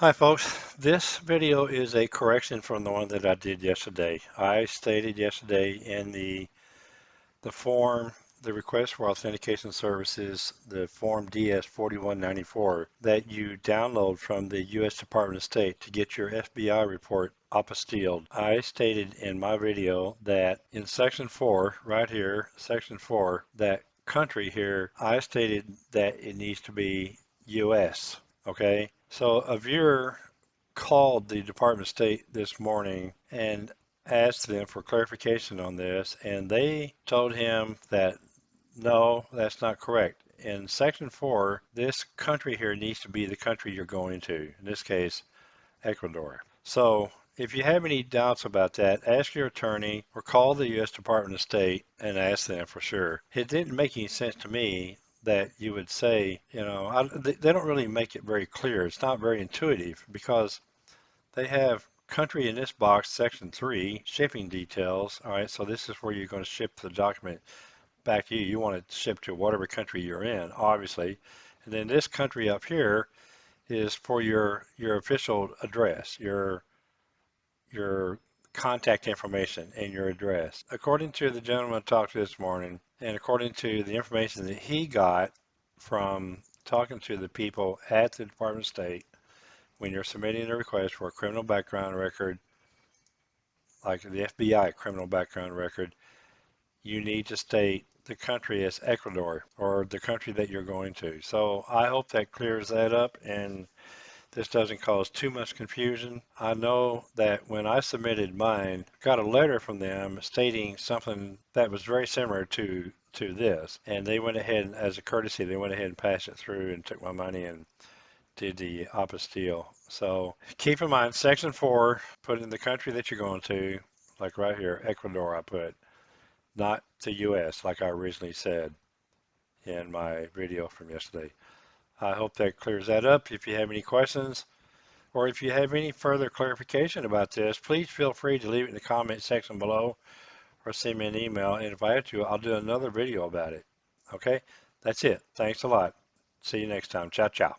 Hi folks, this video is a correction from the one that I did yesterday. I stated yesterday in the the form, the request for authentication services, the form DS4194 that you download from the U.S. Department of State to get your FBI report apostilled. I stated in my video that in section 4, right here, section 4, that country here, I stated that it needs to be U.S. Okay, so a viewer called the Department of State this morning and asked them for clarification on this, and they told him that no, that's not correct. In section four, this country here needs to be the country you're going to, in this case, Ecuador. So if you have any doubts about that, ask your attorney or call the U.S. Department of State and ask them for sure. It didn't make any sense to me that you would say, you know, I, they don't really make it very clear. It's not very intuitive because they have country in this box, section three, shipping details. All right, so this is where you're going to ship the document back to you. You want to ship to whatever country you're in, obviously. And then this country up here is for your your official address, your your contact information and your address. According to the gentleman I talked to this morning, and according to the information that he got from talking to the people at the Department of State, when you're submitting a request for a criminal background record, like the FBI criminal background record, you need to state the country as Ecuador or the country that you're going to. So I hope that clears that up and this doesn't cause too much confusion. I know that when I submitted mine, got a letter from them stating something that was very similar to to this, and they went ahead as a courtesy, they went ahead and passed it through and took my money and did the apostille. So keep in mind, section four, put in the country that you're going to, like right here, Ecuador, I put, not the U.S. like I originally said in my video from yesterday. I hope that clears that up. If you have any questions or if you have any further clarification about this, please feel free to leave it in the comment section below or send me an email. And if I have to, I'll do another video about it. Okay, that's it. Thanks a lot. See you next time. Ciao, ciao.